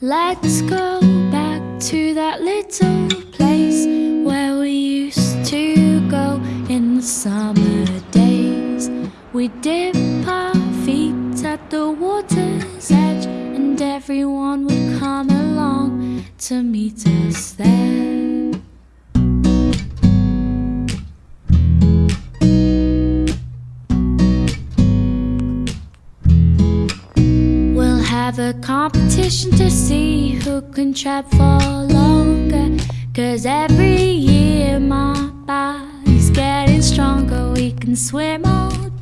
Let's go back to that little place where we used to go in the summer days. We dip our feet at the water's edge, and everyone would come along to meet us there. Have a competition to see who can trap for longer. Cause every year my body's getting stronger. We can swim all